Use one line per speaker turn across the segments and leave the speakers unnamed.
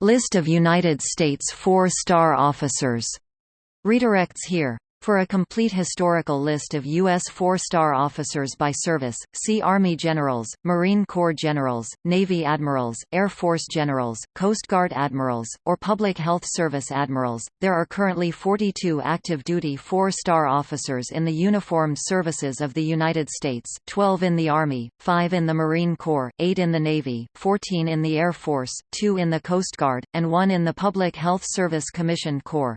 List of United States four-star officers. Redirects here. For a complete historical list of U.S. four-star officers by service, see Army Generals, Marine Corps Generals, Navy Admirals, Air Force Generals, Coast Guard Admirals, or Public Health Service Admirals. There are currently 42 active-duty four-star officers in the uniformed services of the United States, 12 in the Army, 5 in the Marine Corps, 8 in the Navy, 14 in the Air Force, 2 in the Coast Guard, and 1 in the Public Health Service Commission Corps.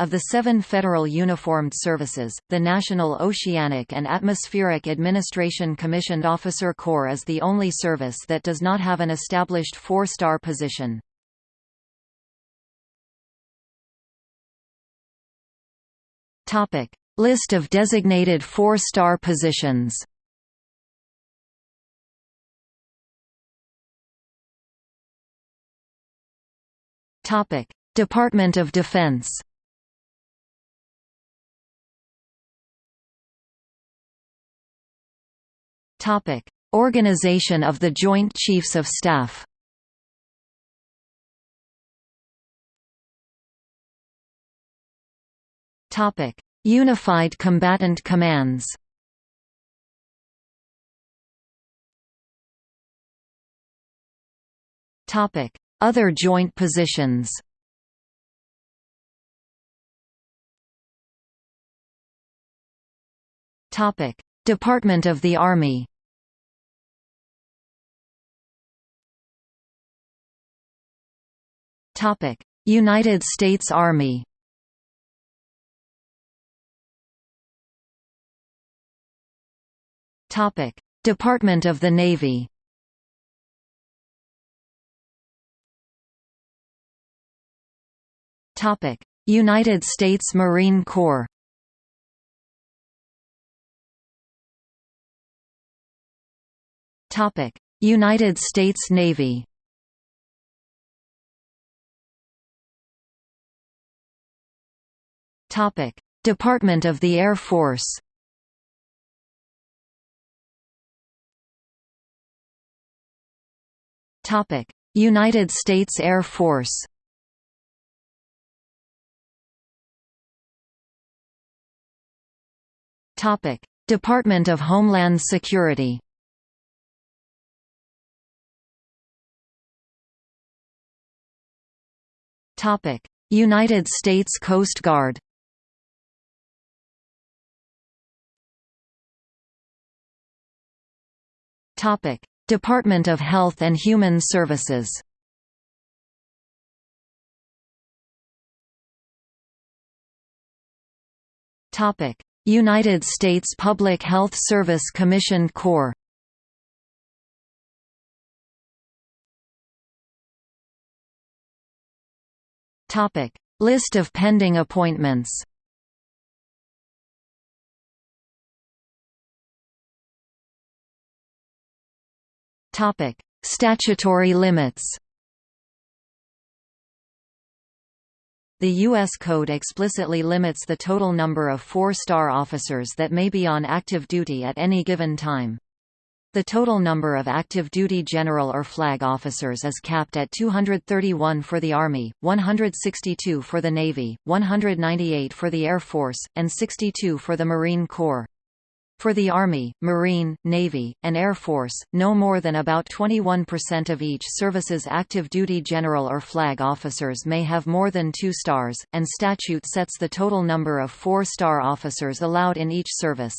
Of the seven federal uniformed services, the National Oceanic and Atmospheric Administration Commissioned Officer Corps is the only service that does not have an established four-star position. List of designated four-star positions Department of Defense Topic: Organization of the Joint Chiefs of Staff. Topic: Unified Combatant Commands. Topic: Other joint positions. Topic: Department of the Army United States Army Department of the Navy United States Marine Corps Topic: United States Navy. Topic: Department of the Air Force. Topic: United States Air Force. Topic: Department of Homeland Security. Topic: United States Coast Guard. Topic: Department of Health and Human Services. Topic: United States Public Health Service Commission Corps. Topic: List of pending appointments. Topic: Statutory limits. The U.S. Code explicitly limits the total number of four-star officers that may be on active duty at any given time. The total number of active duty general or flag officers is capped at 231 for the Army, 162 for the Navy, 198 for the Air Force, and 62 for the Marine Corps. For the Army, Marine, Navy, and Air Force, no more than about 21% of each service's active duty general or flag officers may have more than two stars, and statute sets the total number of four-star officers allowed in each service.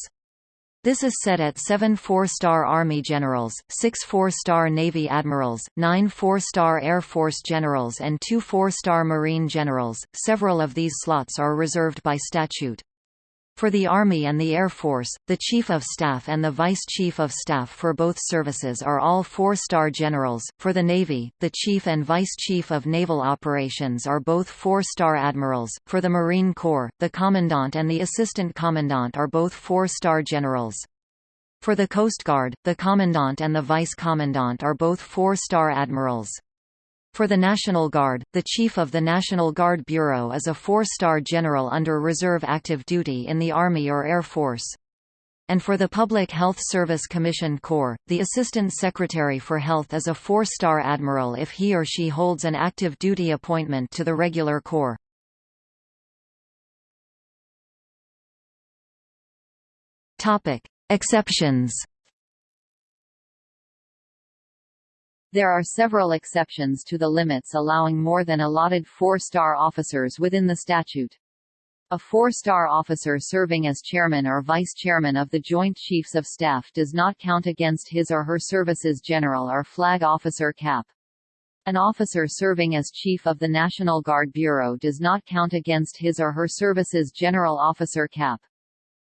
This is set at seven four-star Army generals, six four-star Navy admirals, nine four-star Air Force generals and two four-star Marine generals. Several of these slots are reserved by statute. For the Army and the Air Force, the Chief of Staff and the Vice Chief of Staff for both services are all four-star generals. For the Navy, the Chief and Vice Chief of Naval Operations are both four-star admirals. For the Marine Corps, the Commandant and the Assistant Commandant are both four-star generals. For the Coast Guard, the Commandant and the Vice Commandant are both four-star admirals. For the National Guard, the Chief of the National Guard Bureau is a four-star general under reserve active duty in the Army or Air Force. and for the Public Health Service Commission Corps, the Assistant Secretary for Health is a four-star admiral if he or she holds an active duty appointment to the regular corps. Exceptions
There are several exceptions to the limits allowing more than allotted four-star officers within the statute. A four-star officer serving as chairman or vice-chairman of the Joint Chiefs of Staff does not count against his or her services general or flag officer cap. An officer serving as Chief of the National Guard Bureau does not count against his or her services general officer cap.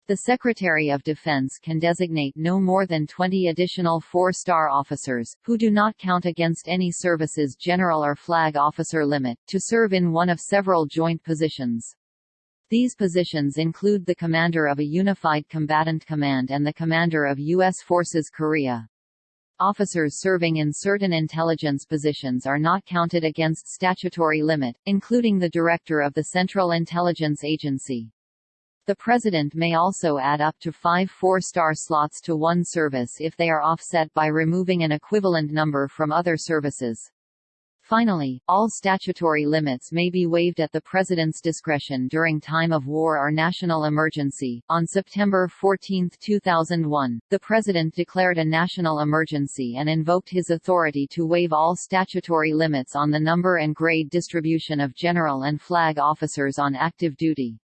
The Secretary of Defense can designate no more than 20 additional four-star officers, who do not count against any service's general or flag officer limit, to serve in one of several joint positions. These positions include the commander of a Unified Combatant Command and the commander of U.S. Forces Korea. Officers serving in certain intelligence positions are not counted against statutory limit, including the director of the Central Intelligence Agency. The President may also add up to five four-star slots to one service if they are offset by removing an equivalent number from other services. Finally, all statutory limits may be waived at the President's discretion during time of war or national emergency. On September 14, 2001, the President declared a national emergency and invoked his authority to waive all statutory limits on the number and grade distribution of general and flag officers on active duty.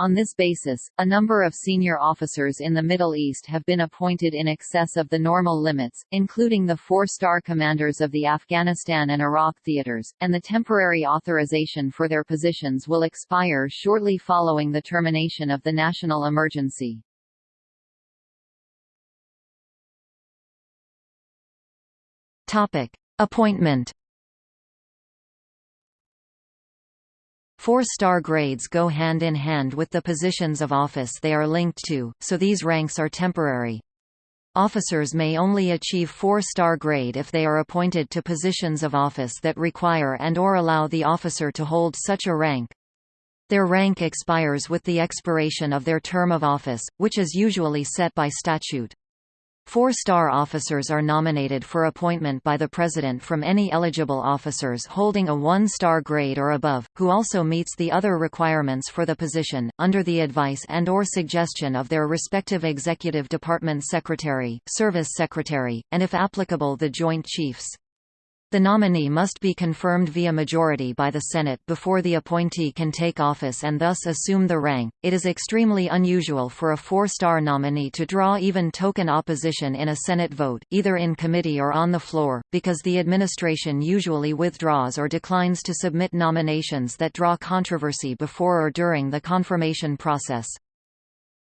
On this basis, a number of senior officers in the Middle East have been appointed in excess of the normal limits, including the four-star commanders of the Afghanistan and Iraq theaters, and the temporary authorization for their positions will expire shortly following the termination of the national emergency. Topic.
Appointment Four-star grades go hand in hand with the positions of office they are linked to, so these ranks are temporary. Officers may only achieve four-star grade if they are appointed to positions of office that require and or allow the officer to hold such a rank. Their rank expires with the expiration of their term of office, which is usually set by statute. Four-star officers are nominated for appointment by the President from any eligible officers holding a one-star grade or above, who also meets the other requirements for the position, under the advice and or suggestion of their respective Executive Department Secretary, Service Secretary, and if applicable the Joint Chiefs. The nominee must be confirmed via majority by the Senate before the appointee can take office and thus assume the rank. It is extremely unusual for a four-star nominee to draw even token opposition in a Senate vote, either in committee or on the floor, because the administration usually withdraws or declines to submit nominations that draw controversy before or during the confirmation process.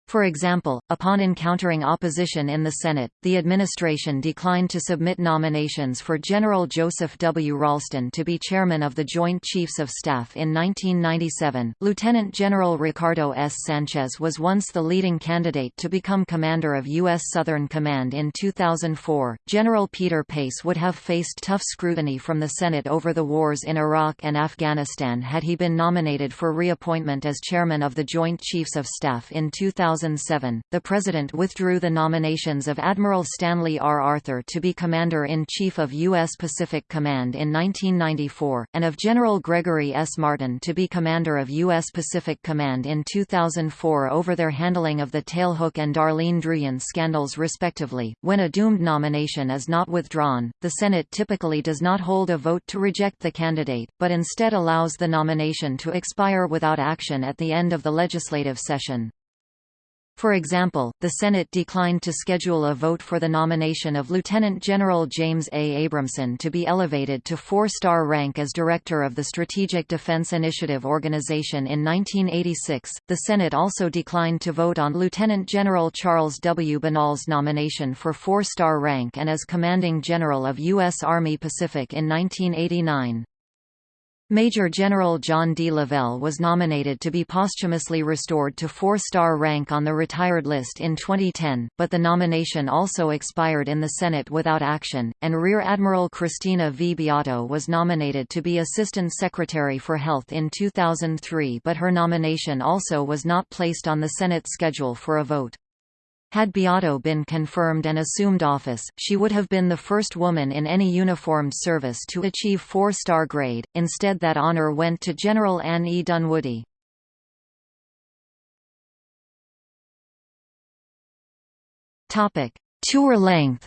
For example, upon encountering opposition in the Senate, the administration declined to submit nominations for General Joseph W. Ralston to be chairman of the Joint Chiefs of Staff in 1997. Lieutenant General Ricardo S. Sanchez was once the leading candidate to become commander of U.S. Southern Command in 2004. General Peter Pace would have faced tough scrutiny from the Senate over the wars in Iraq and Afghanistan had he been nominated for reappointment as chairman of the Joint Chiefs of Staff in 2000. 2007, the President withdrew the nominations of Admiral Stanley R. Arthur to be Commander-in-Chief of U.S. Pacific Command in 1994, and of General Gregory S. Martin to be Commander of U.S. Pacific Command in 2004 over their handling of the Tailhook and Darleen Druyun scandals respectively. When a doomed nomination is not withdrawn, the Senate typically does not hold a vote to reject the candidate, but instead allows the nomination to expire without action at the end of the legislative session. For example, the Senate declined to schedule a vote for the nomination of Lieutenant General James A. Abrahamson to be elevated to four-star rank as Director of the Strategic Defense Initiative Organization in 1986. The Senate also declined to vote on Lieutenant General Charles W. Bagnal's nomination for four-star rank and as Commanding General of U.S. Army Pacific in 1989. Major General John D. Lavelle was nominated to be posthumously restored to four-star rank on the retired list in 2010, but the nomination also expired in the Senate without action, and Rear Admiral Christina V. Beato was nominated to be Assistant Secretary for Health in 2003 but her nomination also was not placed on the Senate schedule for a vote. Had Beato been confirmed and assumed office, she would have been the first woman in any uniformed service to achieve four-star grade, instead that honor went to General Anne E. Dunwoody. Tour length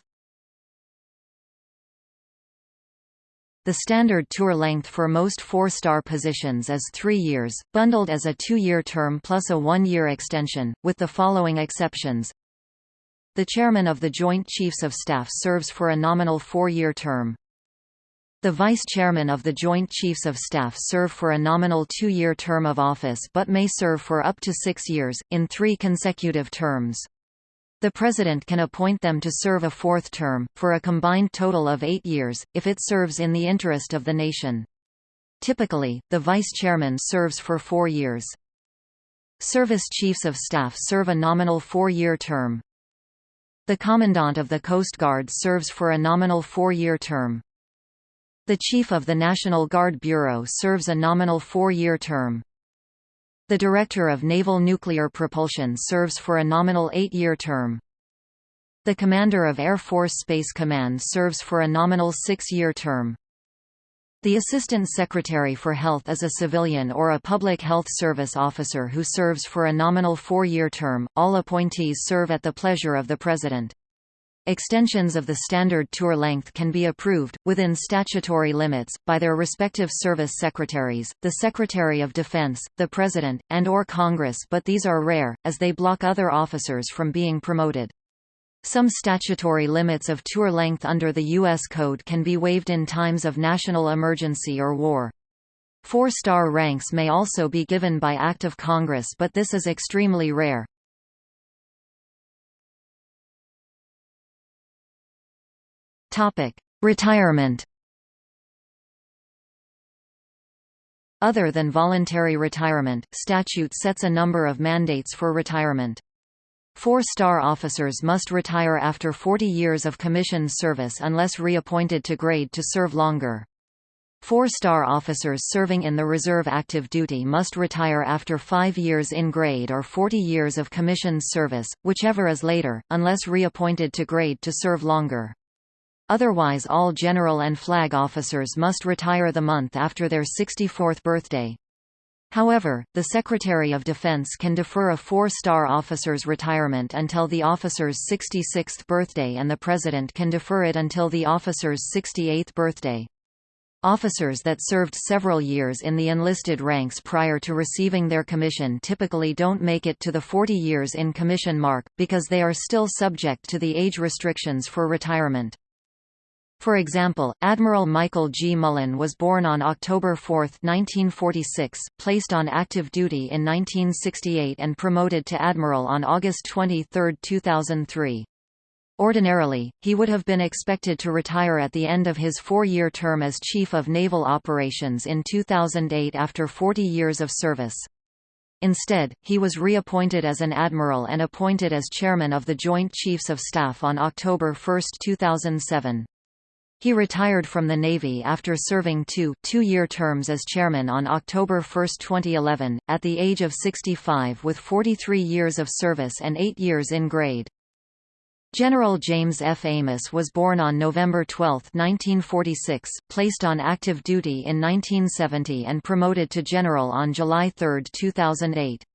The standard tour length for most four-star positions is three years, bundled as a two-year term plus a one-year extension, with the following exceptions. The Chairman of the Joint Chiefs of Staff serves for a nominal four-year term. The Vice Chairman of the Joint Chiefs of Staff serve for a nominal two-year term of office but may serve for up to six years, in three consecutive terms. The President can appoint them to serve a fourth term, for a combined total of eight years, if it serves in the interest of the nation. Typically, the Vice Chairman serves for four years. Service Chiefs of Staff serve a nominal four-year term. The Commandant of the Coast Guard serves for a nominal four-year term. The Chief of the National Guard Bureau serves a nominal four-year term. The Director of Naval Nuclear Propulsion serves for a nominal eight-year term. The Commander of Air Force Space Command serves for a nominal six-year term. The Assistant Secretary for Health is a civilian or a public health service officer who serves for a nominal four-year term. All appointees serve at the pleasure of the President. Extensions of the standard tour length can be approved, within statutory limits, by their respective service secretaries, the Secretary of Defense, the President, and or Congress but these are rare, as they block other officers from being promoted. Some statutory limits of tour length under the U.S. Code can be waived in times of national emergency or war. Four-star ranks may also be given by Act of Congress but this is extremely rare. Retirement Other than voluntary retirement, statute sets a number of mandates for retirement. Four-star officers must retire after 40 years of commissioned service unless reappointed to grade to serve longer. Four-star officers serving in the reserve active duty must retire after five years in grade or 40 years of commissioned service, whichever is later, unless reappointed to grade to serve longer. Otherwise all general and flag officers must retire the month after their 64th birthday. However, the Secretary of Defense can defer a four-star officer's retirement until the officer's 66th birthday and the President can defer it until the officer's 68th birthday. Officers that served several years in the enlisted ranks prior to receiving their commission typically don't make it to the 40 years in commission mark, because they are still subject to the age restrictions for retirement. For example, Admiral Michael G. Mullen was born on October 4, 1946, placed on active duty in 1968 and promoted to admiral on August 23, 2003. Ordinarily, he would have been expected to retire at the end of his four-year term as Chief of Naval Operations in 2008 after 40 years of service. Instead, he was reappointed as an admiral and appointed as chairman of the Joint Chiefs of Staff on October 1, 2007. He retired from the Navy after serving two two-year terms as chairman on October 1, 2011, at the age of 65 with 43 years of service and eight years in grade. General James F. Amos was born on November 12, 1946, placed on active duty in 1970 and promoted to general on July 3, 2008.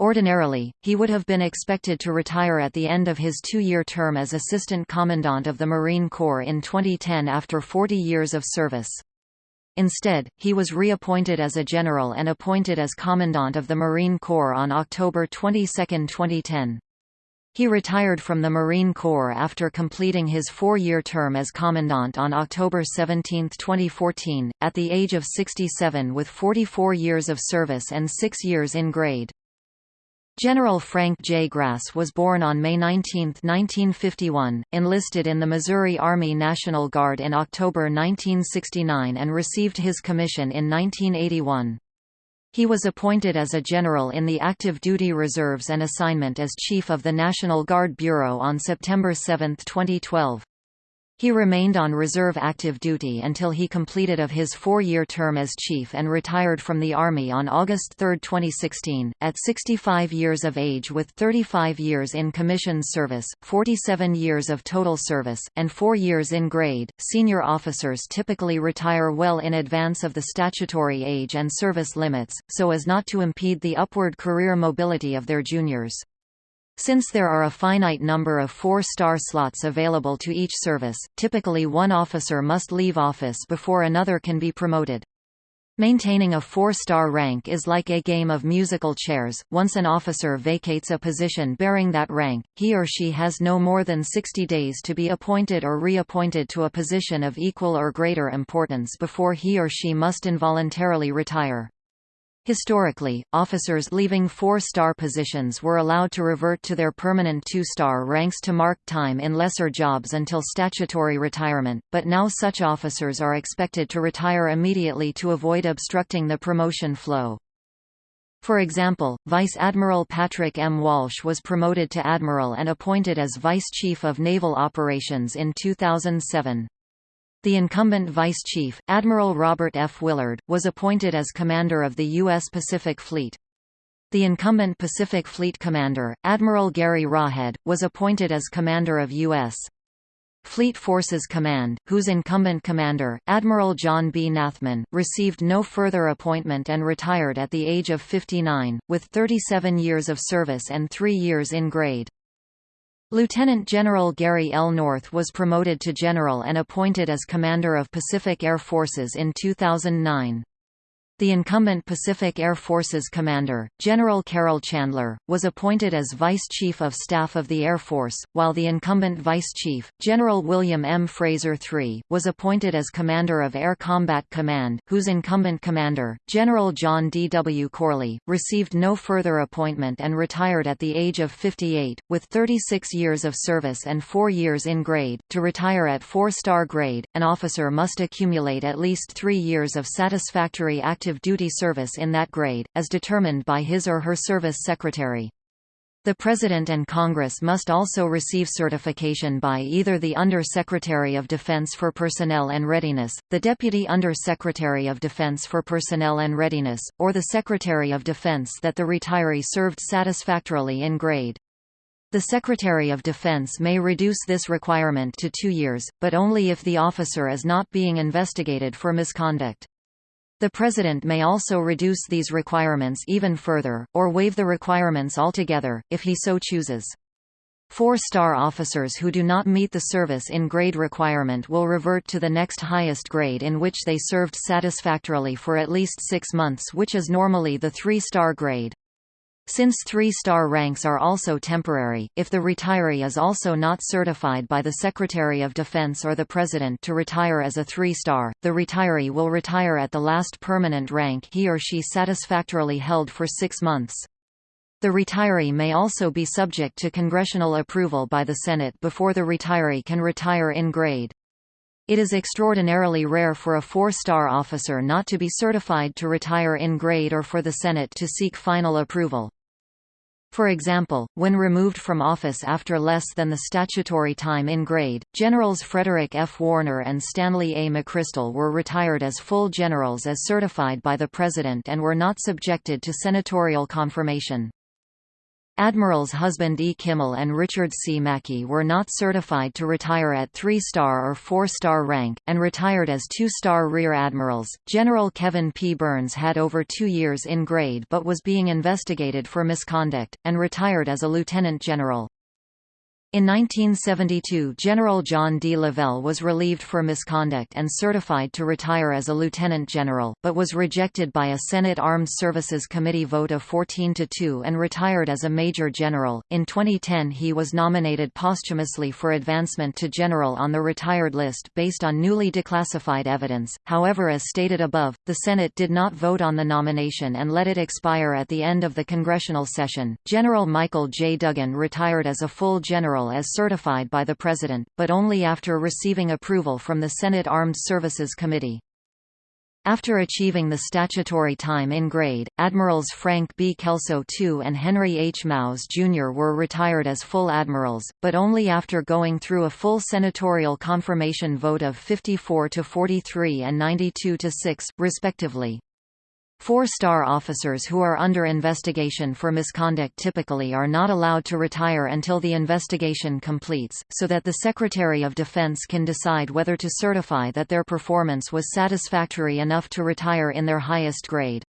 Ordinarily, he would have been expected to retire at the end of his two-year term as Assistant Commandant of the Marine Corps in 2010 after 40 years of service. Instead, he was reappointed as a general and appointed as Commandant of the Marine Corps on October 22, 2010. He retired from the Marine Corps after completing his four-year term as Commandant on October 17, 2014, at the age of 67 with 44 years of service and six years in grade. General Frank J. Grass was born on May 19, 1951, enlisted in the Missouri Army National Guard in October 1969 and received his commission in 1981. He was appointed as a general in the active duty reserves and assignment as Chief of the National Guard Bureau on September 7, 2012. He remained on reserve active duty until he completed of his four-year term as chief and retired from the Army on August 3, 2016, at 65 years of age with 35 years in commissioned service, 47 years of total service, and 4 years in grade. Senior officers typically retire well in advance of the statutory age and service limits, so as not to impede the upward career mobility of their juniors. Since there are a finite number of four-star slots available to each service, typically one officer must leave office before another can be promoted. Maintaining a four-star rank is like a game of musical chairs. Once an officer vacates a position bearing that rank, he or she has no more than 60 days to be appointed or reappointed to a position of equal or greater importance before he or she must involuntarily retire. Historically, officers leaving four-star positions were allowed to revert to their permanent two-star ranks to mark time in lesser jobs until statutory retirement, but now such officers are expected to retire immediately to avoid obstructing the promotion flow. For example, Vice Admiral Patrick M. Walsh was promoted to Admiral and appointed as Vice Chief of Naval Operations in 2007. The incumbent vice chief, Admiral Robert F. Willard, was appointed as commander of the U.S. Pacific Fleet. The incumbent Pacific Fleet commander, Admiral Gary Roughead, was appointed as commander of U.S. Fleet Forces Command, whose incumbent commander, Admiral John B. Nathman, received no further appointment and retired at the age of 59, with 37 years of service and three years in grade. Lieutenant General Gary L. North was promoted to general and appointed as Commander of Pacific Air Forces in 2009. The incumbent Pacific Air Forces commander, General Carrol Chandler, was appointed as Vice Chief of Staff of the Air Force, while the incumbent Vice Chief, General William M. Fraser III, was appointed as Commander of Air Combat Command, whose incumbent commander, General John D. W. Corley, received no further appointment and retired at the age of 58, with 36 years of service and four years in grade. To retire at four-star grade, an officer must accumulate at least three years of satisfactory active active duty service in that grade, as determined by his or her service secretary. The President and Congress must also receive certification by either the Under-Secretary of Defense for Personnel and Readiness, the Deputy Under-Secretary of Defense for Personnel and Readiness, or the Secretary of Defense that the retiree served satisfactorily in grade. The Secretary of Defense may reduce this requirement to two years, but only if the officer is not being investigated for misconduct. The President may also reduce these requirements even further, or waive the requirements altogether, if he so chooses. Four-star officers who do not meet the service in grade requirement will revert to the next highest grade in which they served satisfactorily for at least six months which is normally the three-star grade. Since three-star ranks are also temporary, if the retiree is also not certified by the Secretary of Defense or the President to retire as a three-star, the retiree will retire at the last permanent rank he or she satisfactorily held for six months. The retiree may also be subject to congressional approval by the Senate before the retiree can retire in grade. It is extraordinarily rare for a four-star officer not to be certified to retire in grade or for the Senate to seek final approval. For example, when removed from office after less than the statutory time in grade, Generals Frederick F. Woerner and Stanley A. McChrystal were retired as full generals as certified by the President and were not subjected to senatorial confirmation. Admirals Husband E. Kimmel and Richard C. Macke were not certified to retire at three-star or four-star rank, and retired as two-star rear admirals. General Kevin P. Byrnes had over two years in grade but was being investigated for misconduct, and retired as a lieutenant general. In 1972 General John D. Lavelle was relieved for misconduct and certified to retire as a lieutenant general, but was rejected by a Senate Armed Services Committee vote of 14 to 2 and retired as a major general. In 2010 he was nominated posthumously for advancement to general on the retired list based on newly declassified evidence. However, as stated above, the Senate did not vote on the nomination and let it expire at the end of the congressional session. General Michael J. Dugan retired as a full general As certified by the President, but only after receiving approval from the Senate Armed Services Committee. After achieving the statutory time in grade, Admirals Frank B. Kelso II and Henry H. Mauz Jr. were retired as full admirals, but only after going through a full senatorial confirmation vote of 54 to 43 and 92 to 6, respectively. Four-star officers who are under investigation for misconduct typically are not allowed to retire until the investigation completes, so that the Secretary of Defense can decide whether to certify that their performance was satisfactory enough to retire in their highest grade.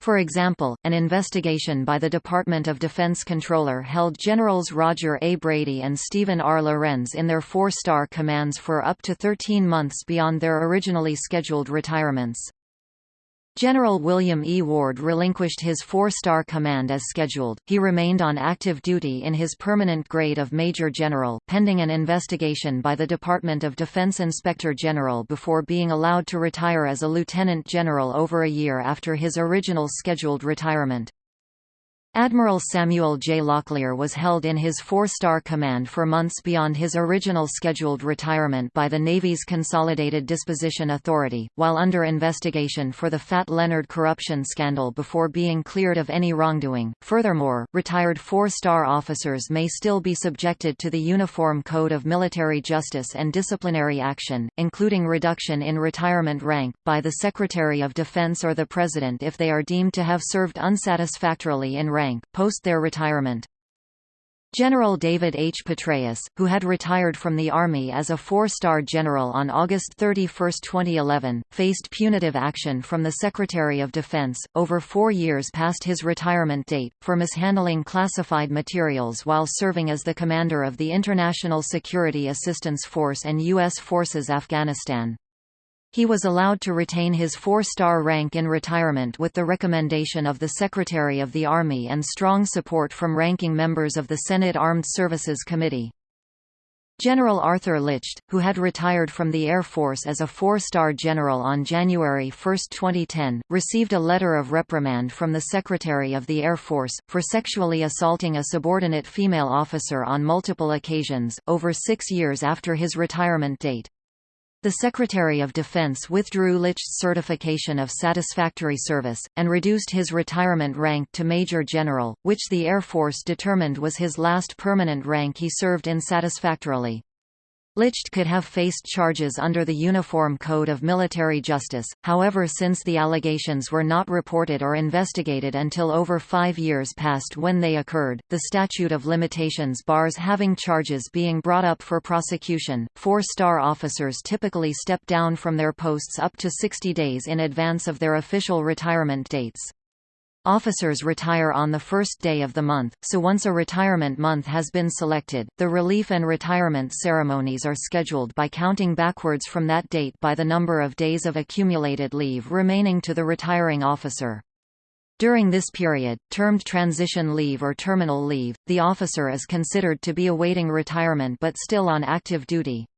For example, an investigation by the Department of Defense Controller held Generals Roger A. Brady and Stephen R. Lorenz in their four-star commands for up to 13 months beyond their originally scheduled retirements. General William E. Ward relinquished his four-star command as scheduled. He remained on active duty in his permanent grade of Major General, pending an investigation by the Department of Defense Inspector General before being allowed to retire as a Lieutenant General over a year after his original scheduled retirement. Admiral Samuel J. Locklear was held in his four-star command for months beyond his original scheduled retirement by the Navy's Consolidated Disposition Authority, while under investigation for the Fat Leonard corruption scandal before being cleared of any wrongdoing. Furthermore, retired four-star officers may still be subjected to the Uniform Code of Military Justice and disciplinary action, including reduction in retirement rank, by the Secretary of Defense or the President if they are deemed to have served unsatisfactorily in rank rank, post their retirement. General David H. Petraeus, who had retired from the Army as a four-star general on August 31, 2011, faced punitive action from the Secretary of Defense, over four years past his retirement date, for mishandling classified materials while serving as the commander of the International Security Assistance Force and U.S. Forces Afghanistan. He was allowed to retain his four-star rank in retirement with the recommendation of the Secretary of the Army and strong support from ranking members of the Senate Armed Services Committee. General Arthur Licht, who had retired from the Air Force as a four-star general on January 1, 2010, received a letter of reprimand from the Secretary of the Air Force, for sexually assaulting a subordinate female officer on multiple occasions, over six years after his retirement date. The Secretary of Defense withdrew Licht's certification of satisfactory service, and reduced his retirement rank to Major General, which the Air Force determined was his last permanent rank he served in satisfactorily. Licht could have faced charges under the Uniform Code of Military Justice, however since the allegations were not reported or investigated until over five years passed when they occurred, the statute of limitations bars having charges being brought up for prosecution. Four-star officers typically step down from their posts up to 60 days in advance of their official retirement dates. Officers retire on the first day of the month, so once a retirement month has been selected, the relief and retirement ceremonies are scheduled by counting backwards from that date by the number of days of accumulated leave remaining to the retiring officer. During this period, termed transition leave or terminal leave, the officer is considered to be awaiting retirement but still on active duty.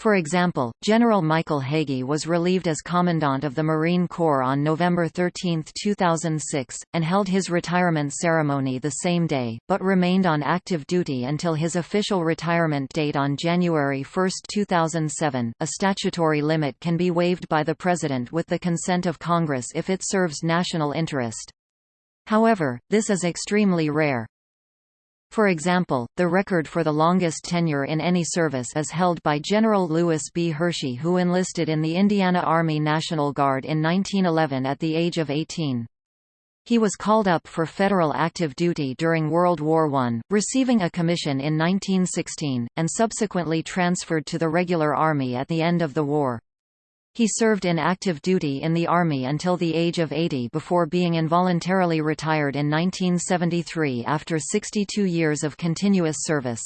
For example, General Michael Hagee was relieved as Commandant of the Marine Corps on November 13, 2006, and held his retirement ceremony the same day, but remained on active duty until his official retirement date on January 1, 2007. A statutory limit can be waived by the President with the consent of Congress if it serves national interest. However, this is extremely rare. For example, the record for the longest tenure in any service is held by General Lewis B. Hershey who enlisted in the Indiana Army National Guard in 1911 at the age of 18. He was called up for federal active duty during World War I, receiving a commission in 1916, and subsequently transferred to the regular Army at the end of the war. He served in active duty in the Army until the age of 80 before being involuntarily retired in 1973 after 62 years of continuous service.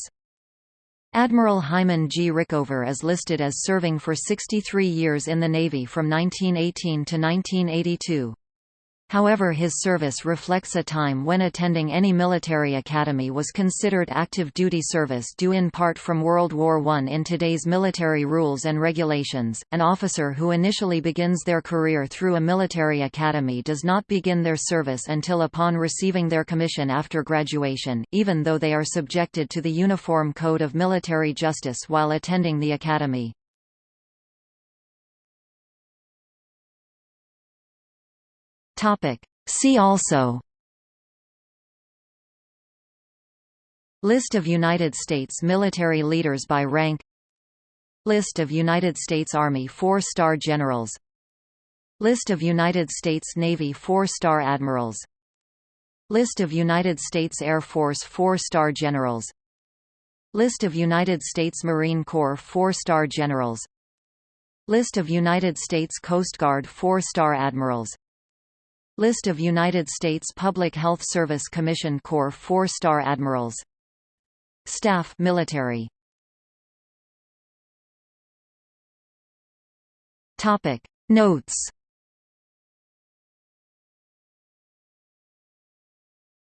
Admiral Hyman G. Rickover is listed as serving for 63 years in the Navy from 1918 to 1982. However his service reflects a time when attending any military academy was considered active duty service due in part from World War I. In today's military rules and regulations, an officer who initially begins their career through a military academy does not begin their service until upon receiving their commission after graduation, even though they are subjected to the Uniform Code of Military Justice while attending the academy. See also. List of United States military leaders by rank. List of United States Army four-star generals. List of United States Navy four-star admirals. List of United States Air Force four-star generals. List of United States Marine Corps four-star generals. List of United States Coast Guard four-star admirals List of United States Public Health Service Commission Corps four-star admirals. Staff military. Notes